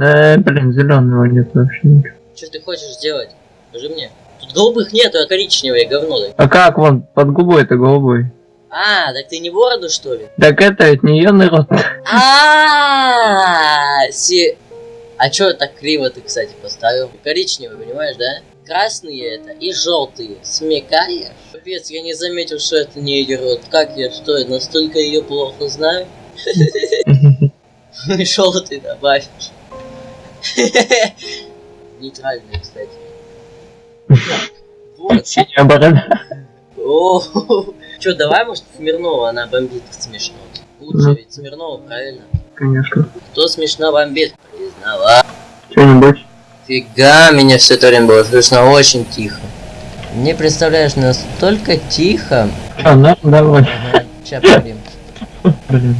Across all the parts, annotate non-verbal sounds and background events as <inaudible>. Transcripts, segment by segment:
Э, блин, зеленого нет вообще ничего. Что ты хочешь сделать? Скажи мне. Тут голубых нету, а коричневые говно. А как вон, под губой это голубой? А, так ты не бороду что ли? Так это ведь не ее народ. А, си... А чё так криво ты, кстати, поставил? Коричневый, понимаешь, да? Красные это и желтые. Смекаешь? Капец, я не заметил, что это не ее род. Как я, что я настолько ее плохо знаю? <laughs> <laughs> Желтый добавишь. Нейтральный, кстати. Вот. Синяя борода. О, <laughs> Чё, давай, может, Смирнова, она бомбит смешно. Лучше Ну. ведь Смирнова, правильно? Конечно. Кто смешно бомбит? Признала. Что-нибудь. Фига, меня все это время было слышно очень тихо. Не представляешь, настолько тихо. А, ну, давай. Ага, ща поговорим. <laughs> Блин.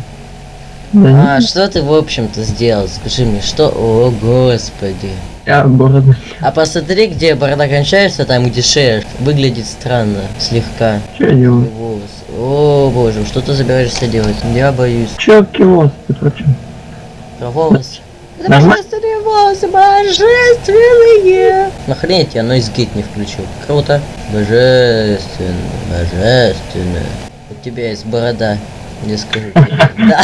Да А, что ты, в общем-то, сделал? Скажи мне, что? О, господи. я бороду. А посмотри, где борода кончается, там, где шея. Выглядит странно, слегка. Что я делаю? Волос. О, боже, что ты собираешься делать? Я боюсь. Че кивос ты про чё? Про волосы. Это божественные волосы, божественные! Нахрен я noise gate не включил? Круто. Божественно, божественно. У тебя есть борода. Не скажу. Да,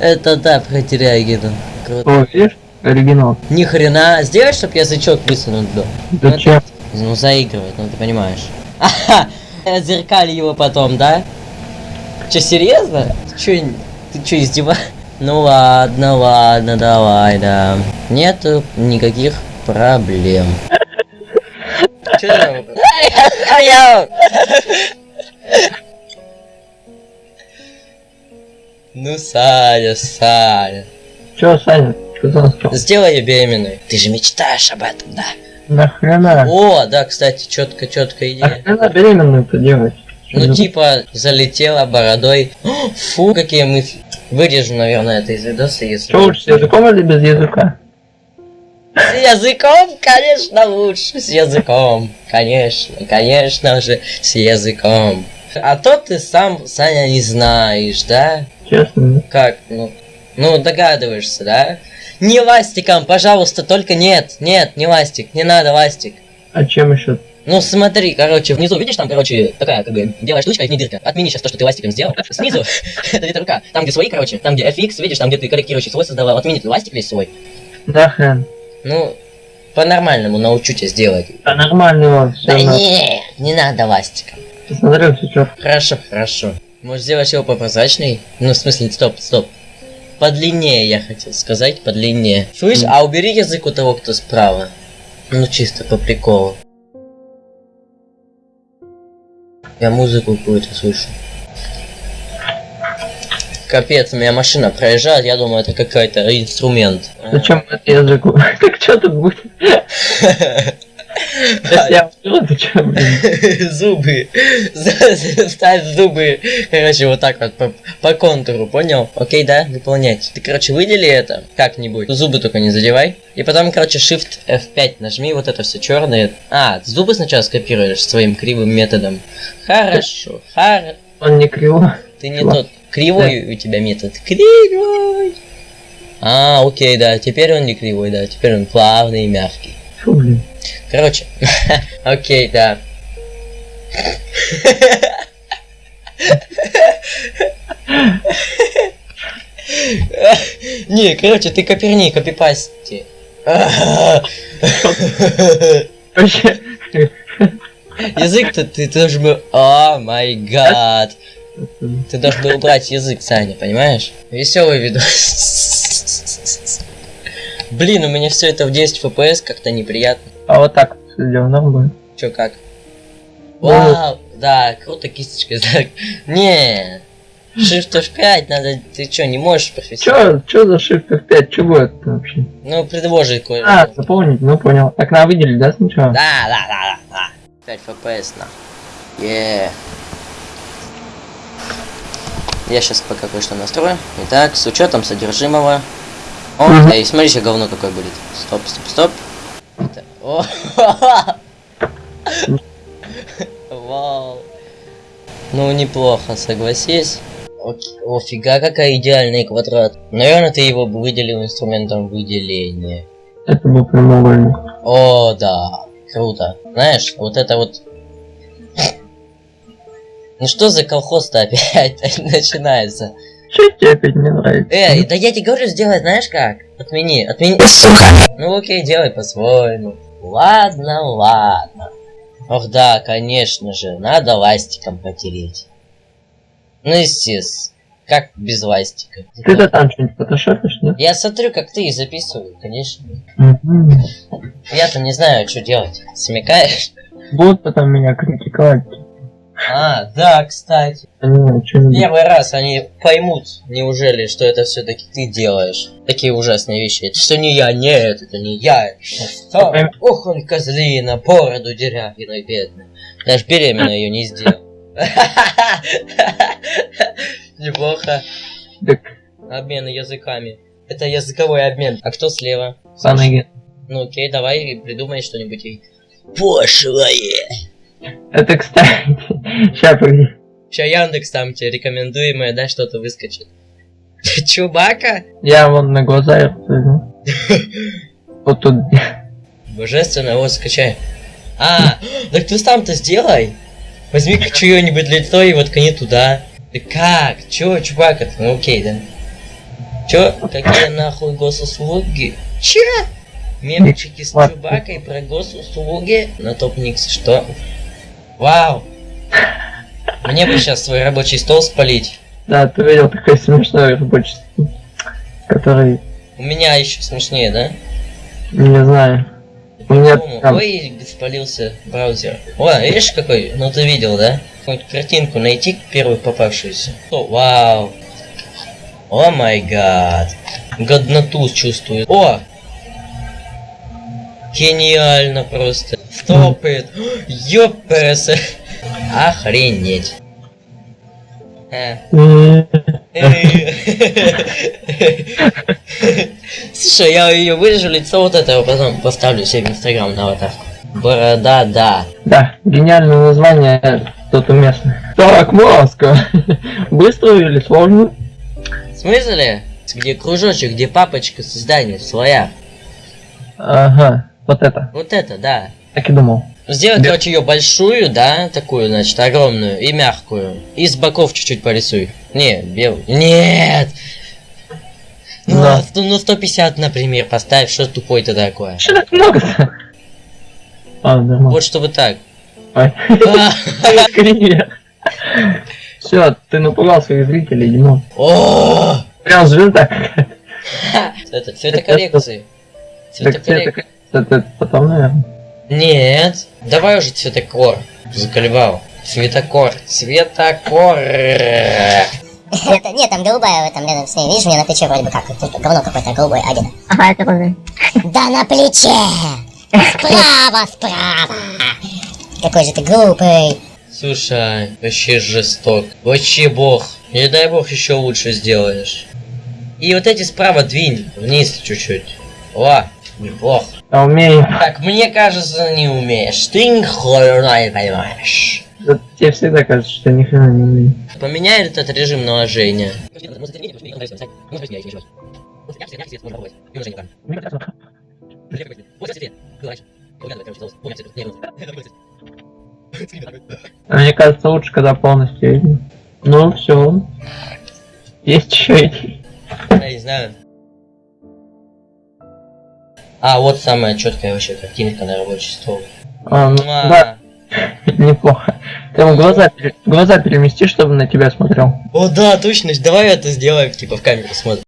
это да, про Терягина. Круто. О, видишь? Оригинал. Ни хрена. Сделай, чтоб язычок высунут был. Зачем? Ну, заигрывать, ну ты понимаешь. Ага, зеркали его потом, да? Че, серьезно? Ты чё, ты чё, издеваешься? Ну ладно, ладно, давай, да. Нету никаких проблем. <laughs> Чё <laughs> Ну, Саня, Саня. Че, Саня? Что за? Сделай ее беременной. Ты же мечтаешь об этом, да? Нахрена? О, да, кстати, четко, четкая идея. Нахрена беременную-то делать? Ну, типа, залетела бородой. Фу, какие мысли. Вырежу, наверное, это из видоса, если... Что лучше, с языком или без языка? С языком, конечно, лучше. С языком. Конечно, конечно же, с языком. А то ты сам, Саня, не знаешь, да? Честно. Как? Ну, ну догадываешься, да? Не ластиком, пожалуйста, только нет, нет, не ластик, не надо ластик. А чем еще? Ну смотри, короче, внизу, видишь, там, короче, такая, как бы, белая штучка, в ней дырка. Отмени сейчас то, что ты ластиком сделал. <laughs> Снизу, <laughs> это где рука. Там, где свои, короче, там, где FX, видишь, там, где ты корректирующий слой создавал, отмени ты ластик весь свой. Нахрен. Ну, по-нормальному научу тебя сделать. Да нормальный он, все Да не, не надо ластиком. Посмотрел сейчас. Хорошо, хорошо. Может сделать его попрозрачный? Ну, в смысле, стоп, стоп. Подлиннее, я хотел сказать, подлиннее. Слышь, а убери язык у того, кто справа. Ну, чисто по приколу. Я музыку какую-то слышу. Капец, у меня машина проезжает, я думаю, это какой-то инструмент. Зачем это языку? <laughs> Так что тут будет? <laughs> Я? <laughs> Зубы. Ставь зубы. Короче, вот так вот по, по контуру, понял? Окей, да, выполнять. Ты, короче, выдели это как-нибудь. Зубы только не задевай. И потом, короче, Shift F5 нажми, вот это все черное. А, зубы сначала скопируешь своим кривым методом. Хорошо, хорошо. Он не криво. Ты не тот. Кривой у тебя метод. Кривой. А, окей, да, теперь он не кривой, да, теперь он плавный и мягкий. Фу, блин. Короче, <laughs> окей, да. Не, короче, ты коперни, копипасти. Вообще, Язык-то ты должен был... О май гад. Ты должен был убрать язык, Саня, понимаешь? Веселый видос. Блин, у меня все это в 10 FPS как-то неприятно. А вот так сделал, норм будет. Чё, как? Вау, да, круто кисточкой. <laughs> Не, Shift F5 надо, ты чё, не можешь профессионально? Чё, чё за Shift F5? Чё будет вообще? Ну, предложи кое А, заполнить, ну понял. Так надо выделить, да, сначала? Да, да, да, да, да. 5 FPS, на. Е. Я сейчас пока кое-что настрою. Итак, с учетом содержимого. О, Мгм. эй, смотри, говно какое будет. Стоп, стоп, стоп. <laughs> Вау. Ну, неплохо, согласись. Офига, какая идеальный квадрат. Наверное, ты его бы выделил инструментом выделения. Это был прямоугольник. О, да. Круто. Знаешь, вот это вот... <laughs> Ну что за колхоз-то опять <laughs> начинается? Че тебе опять не нравится? Эй, да я тебе говорю, сделай, знаешь как? Отмени, отмени. Ну окей, делай по-своему. Ладно, ладно. Ох да, конечно же, надо ластиком потереть. Ну, естественно. Как без ластика? Ты-то там что-нибудь фотошопишь, нет? Я смотрю, как ты и записываю, конечно. Я-то не знаю, что делать. Смекаешь? Будут потом меня критиковать. А, да, кстати. Первый раз они поймут, неужели, что это все-таки ты делаешь. Такие ужасные вещи. Это что не я, нет, это не я. Что? Ох, он козлина, бороду дерявиной бедный. Даже беременна ее не сделал. <laughs> Неплохо. Обмен языками. Это языковой обмен. А кто слева? Санаги. Ну окей, давай придумай что-нибудь. Пошлое. Это, кстати... Сейчас, погоди. Сейчас Яндекс там тебе рекомендуемое, да, что-то выскочит. <laughs> Чубака? Я вон на глаза. <laughs> Вот тут. Божественно, вот скачай. А, <gasps> так ты сам-то сделай. Возьми чье-нибудь лицо и воткни туда. Ты как? Чё, чувака? Ну окей, да. Чё? Какие нахуй госуслуги? Чё? Мемчики с. Чубакой про госуслуги на топ Никс. Что? Вау. Мне бы сейчас свой рабочий стол спалить. Да, ты видел такой смешной рабочий стол, который... У меня еще смешнее, да? Не знаю. У меня там... Ой, спалился браузер. О, видишь какой? Ну ты видел, да? Какую-нибудь картинку найти, первую попавшуюся. О, вау. О май гад. Годноту чувствую. О! Гениально просто. Стопает. Ёпперс. Охренеть. Э. <laughs> Слушай, я ее вырежу лицо вот этого, потом поставлю себе в инстаграм на аватарку. Борода, да. Да, гениальное название тут уместно. Так, маска. <laughs> Быстро или сложно? В смысле? Где кружочек, где папочка создания своя. Ага, вот это. Вот это, да. Так и думал. Сделай, Да. короче, ее большую, да, такую, значит, огромную и мягкую. И с боков чуть-чуть порисуй. Не, белый. Нет! Ну, Да. сто- ну 150, например, поставь, что тупой ты такое. Что так много-то? А, нормально. Вот чтобы так. <laughs> Все, ты напугал своих зрителей, Димон. О! Прям звезда. <laughs> Это цветокоррекции. Так Цветокоррекции. это потом, наверное. Нет. Давай уже цветокор. Заколебал. Цветокор. Цветокор. Это, нет, там голубая в этом рядом с ней. Видишь, у меня на плече вроде бы как. Говно какое-то голубое одето. Ага, это розовый. Да на плече! Справа, справа! Какой же ты глупый. Слушай, вообще жесток. Вообще бог. Не дай бог еще лучше сделаешь. И вот эти справа двинь вниз чуть-чуть. О, неплохо. Я умею. Так, мне кажется, не умеешь. Ты ни хрена не понимаешь. Вот Тебе всегда кажется, что ни хрена не умею. Поменяй этот режим наложения. А мне кажется, лучше, когда полностью видно. Ну, все. Есть еще идеи. Я не знаю. А, вот самая четкая вообще картинка на рабочий стол. А, ну, Муа. да, неплохо. Ты ему глаза, глаза перемести, чтобы на тебя смотрел. О, да, точно. Давай это сделаем, типа в камеру смотрим.